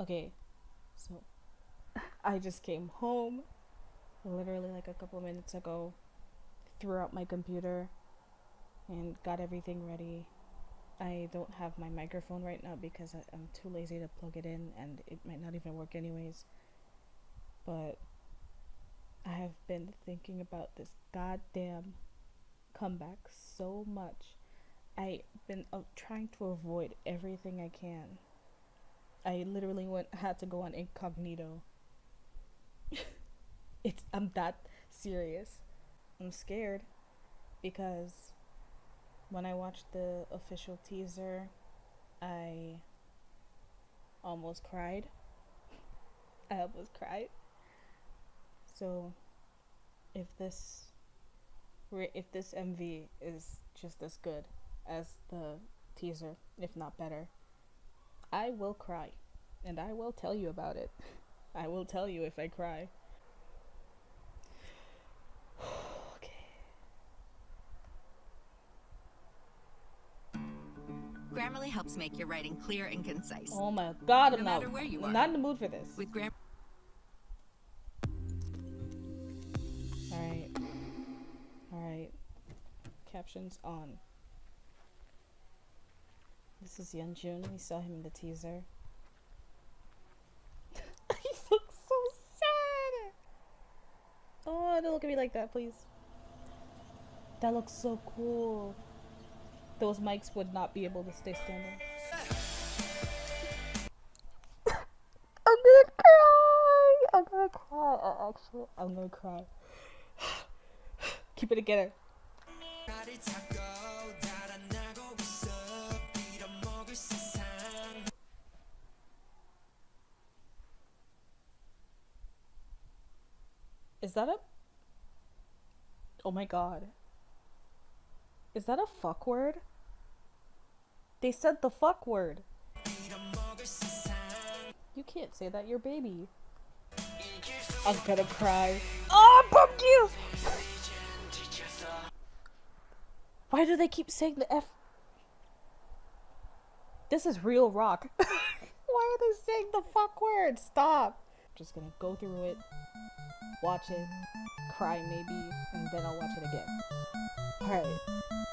Okay, so I just came home literally like a couple minutes ago, threw out my computer, and got everything ready. I don't have my microphone right now because I, I'm too lazy to plug it in and it might not even work anyways. But I have been thinking about this goddamn comeback so much. I've been uh, trying to avoid everything I can. I literally went had to go on incognito. it's I'm that serious. I'm scared because when I watched the official teaser, I almost cried. I almost cried. So, if this if this MV is just as good as the teaser, if not better, I will cry, and I will tell you about it. I will tell you if I cry. Okay. Grammarly helps make your writing clear and concise. Oh my god, I'm matter not, where you I'm are. not in the mood for this. With Gram Alright. Alright. Captions on. This is Yeonjun. We saw him in the teaser. he looks so sad! Oh, don't look at me like that, please. That looks so cool. Those mics would not be able to stay standing. I'm gonna cry! I'm gonna cry. Actually, I'm gonna cry. Keep it together. Is that a. Oh my god. Is that a fuck word? They said the fuck word. You can't say that, you're baby. I'm gonna cry. Oh, fuck you! Why do they keep saying the F? This is real rock. Why are they saying the fuck word? Stop. Just gonna go through it, watch it, cry maybe, and then I'll watch it again. Alright,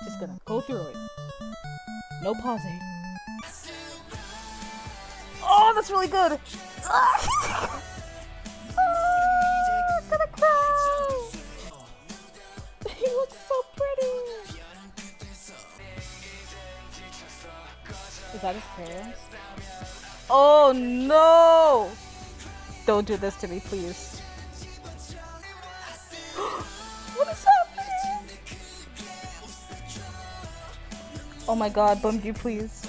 just gonna go through it. No pausing. Oh, that's really good! Ah! Ah, I'm gonna cry! He looks so pretty! Is that his parents? Oh no! Don't do this to me, please. what is happening? Oh my god, Beomgyu, please.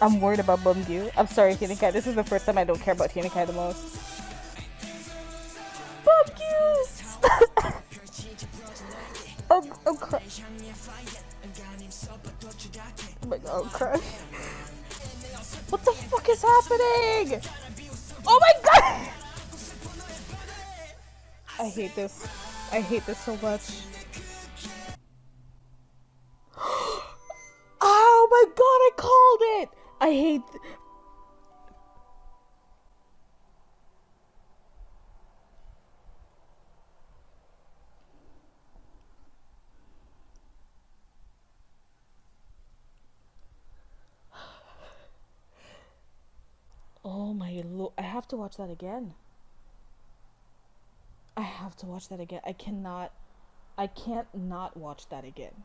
I'm worried about Beomgyu. I'm sorry, Hueningkai. This is the first time I don't care about Hueningkai the most. Beomgyu! I'm, I'm crying. Oh my god, I'm crying. What the fuck is happening? Oh my god! I hate this. I hate this so much. oh my god, I called it! I hate. Oh my lord, I have to watch that again. Have to watch that again. I cannot. I can't not watch that again.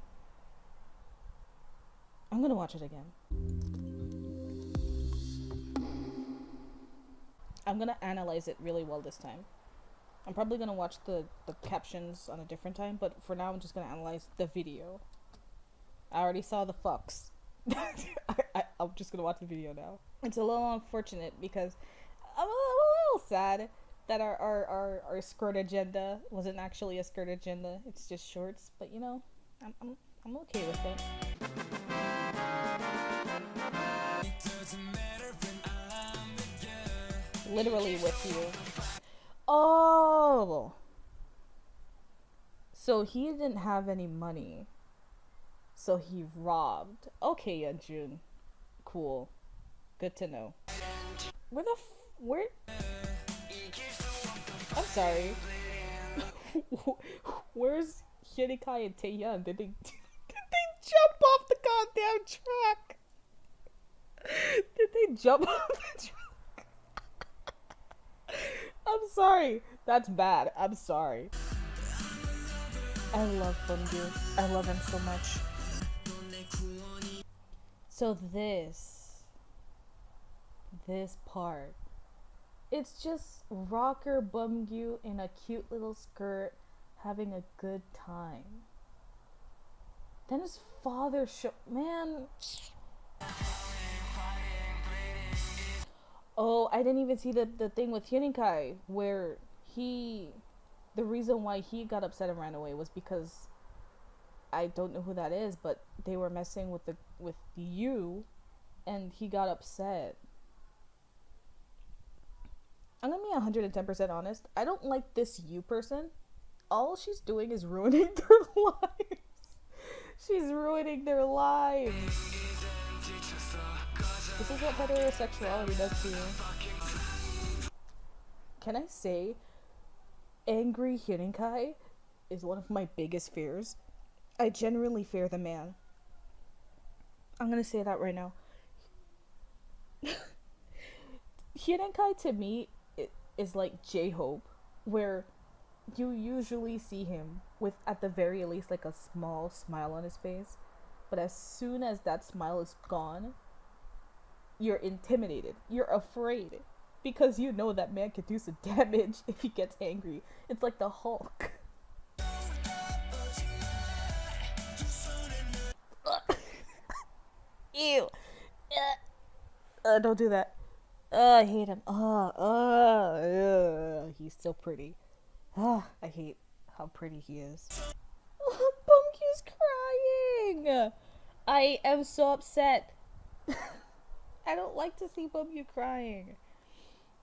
I'm gonna watch it again. I'm gonna analyze it really well this time. I'm probably gonna watch the, the captions on a different time, but for now I'm just gonna analyze the video. I already saw the fucks. I, I'm just gonna watch the video now. It's a little unfortunate because I'm a, I'm a little sad that our, our, our, our skirt agenda wasn't actually a skirt agenda. It's just shorts, but you know, I'm, I'm, I'm okay with it. Literally with you. Oh! So he didn't have any money. So he robbed. Okay, June. Cool. Good to know. Where the f- where? Sorry. Where's Hueningkai and Taehyun? Did they did they jump off the goddamn truck? Did they jump off the truck? I'm sorry. That's bad. I'm sorry. I love Beomgyu. I love him so much. So this this part it's just rocker Beomgyu in a cute little skirt having a good time. Then his father show man Oh, I didn't even see the, the thing with Hueningkai where he the reason why he got upset and ran away was because I don't know who that is, but they were messing with the with you and he got upset. I'm gonna be 110% honest. I don't like this you person. All she's doing is ruining their lives. She's ruining their lives. This is what heterosexuality does to you. Can I say, angry Hueningkai is one of my biggest fears. I genuinely fear the man. I'm gonna say that right now. Hueningkai to me is like J Hope, where you usually see him with at the very least like a small smile on his face, but as soon as that smile is gone, you're intimidated. You're afraid because you know that man can do some damage if he gets angry. It's like the Hulk. Ew. Uh, don't do that. Uh, I hate him. Uh, uh, uh, he's so pretty. Uh, I hate how pretty he is. Oh, Beomgyu's crying. I am so upset. I don't like to see Beomgyu crying.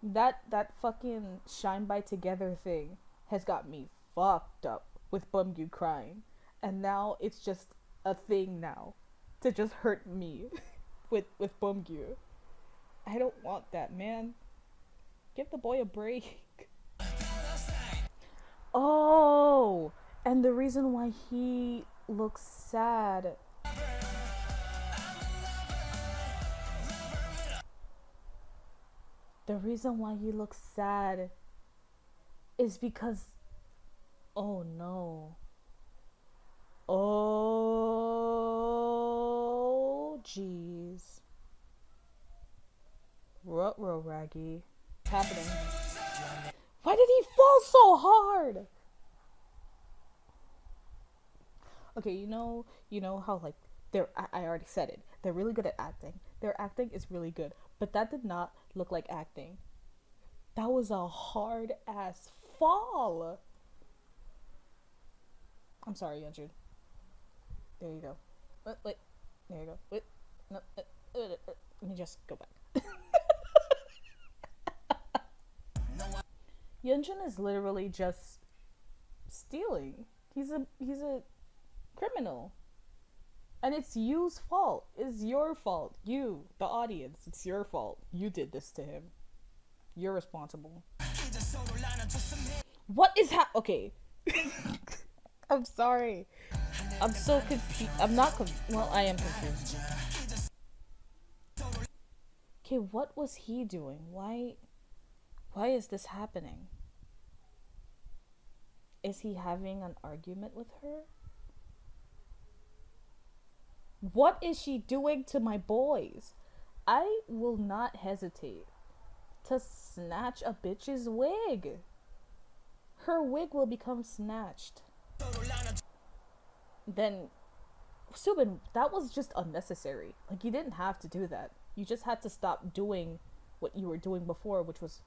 That that fucking shine by together thing has got me fucked up with Beomgyu crying, and now it's just a thing now to just hurt me with with Beomgyu. I don't want that, man. Give the boy a break. oh, and the reason why he looks sad. The reason why he looks sad is because. Oh no. Oh, jeez. Ruh-roh, Raggy. What's happening? Why did he fall so hard? Okay, you know, you know how like they're. I, I already said it. They're really good at acting. Their acting is really good, but that did not look like acting. That was a hard ass fall. I'm sorry, Yeonjun. There you go. Wait, wait. There you go. Wait. No. Uh, uh, uh, let me just go back. Yeonjun is literally just stealing. He's a he's a criminal. And it's you's fault. It's your fault. You, the audience, it's your fault. You did this to him. You're responsible. What is ha- okay. I'm sorry. I'm so confused. I'm not confused. Well, I am confused. Okay, what was he doing? Why why is this happening? Is he having an argument with her? What is she doing to my boys? I will not hesitate to snatch a bitch's wig. Her wig will become snatched. Then, Soobin, that was just unnecessary. Like, you didn't have to do that. You just had to stop doing what you were doing before, which was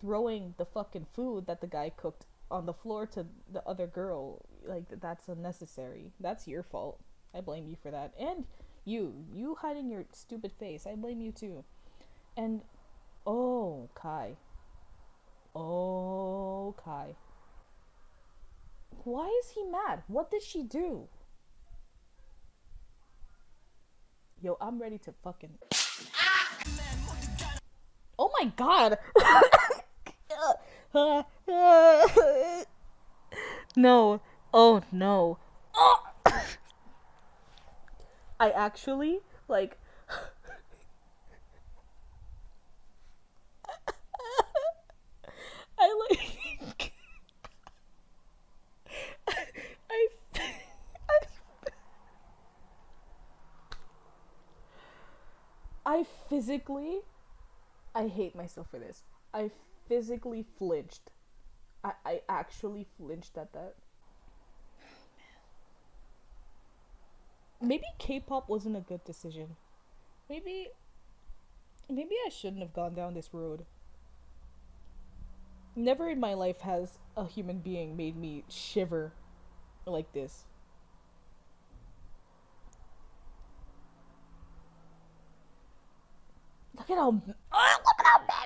throwing the fucking food that the guy cooked on the floor to the other girl. Like, that's unnecessary. That's your fault. I blame you for that. And you, you hiding your stupid face. I blame you too. And oh, Kai. Oh, Kai. Why is he mad? What did she do? Yo, I'm ready to fucking. Ah! Oh my my god. no. Oh no. I actually like I like I I physically I hate myself for this. I physically flinched. I, I actually flinched at that. Maybe K-pop wasn't a good decision. Maybe maybe I shouldn't have gone down this road. Never in my life has a human being made me shiver like this. Look at how ah!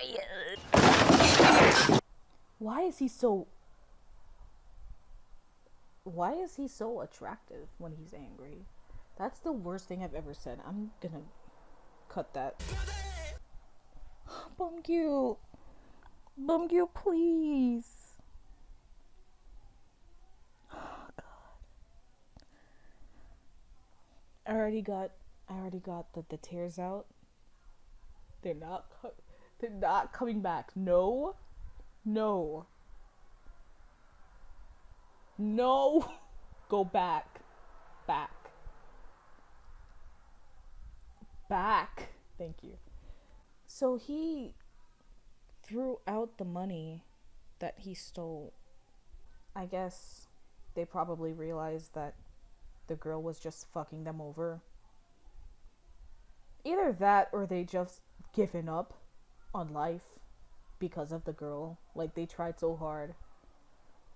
Is. Why is he so Why is he so attractive when he's angry? That's the worst thing I've ever said. I'm gonna cut that. Beomgyu. Beomgyu, please. Oh, God. I already got. I already got the, the tears out. They're not. They're not coming back. No. No. No. Go back. Back. Back. Thank you. So he threw out the money that he stole. I guess they probably realized that the girl was just fucking them over. Either that or they just given up on life because of the girl. Like they tried so hard.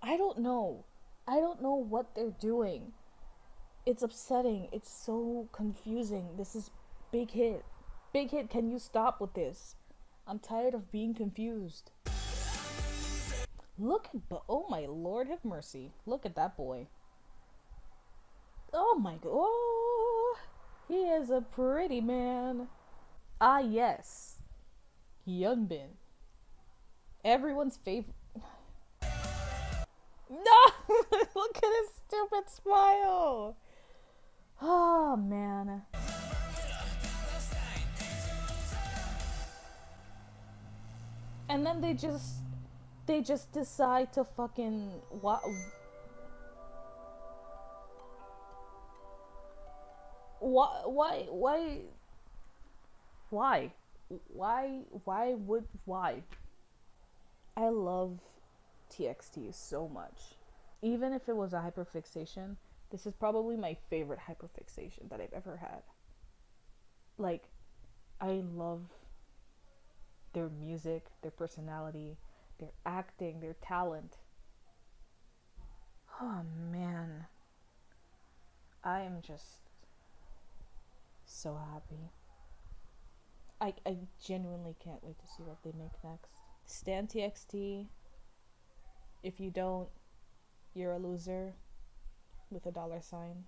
I don't know. I don't know what they're doing. It's upsetting. It's so confusing. This is big hit. Big hit, can you stop with this? I'm tired of being confused. Look at but oh my lord have mercy. Look at that boy. Oh my god. Oh, he is a pretty man. Ah yes. Hyunbin. Everyone's favorite. No! Look at his stupid smile. Oh man. And then they just they just decide to fucking what why why why why why why would why? I love txt so much. Even if it was a hyperfixation this is probably my favorite hyperfixation that i've ever had. Like i love their music their personality their acting their talent. Oh man. I am just so happy. I, I genuinely can't wait to see what they make next. Stan TXT. If you don't, you're a loser with a dollar sign.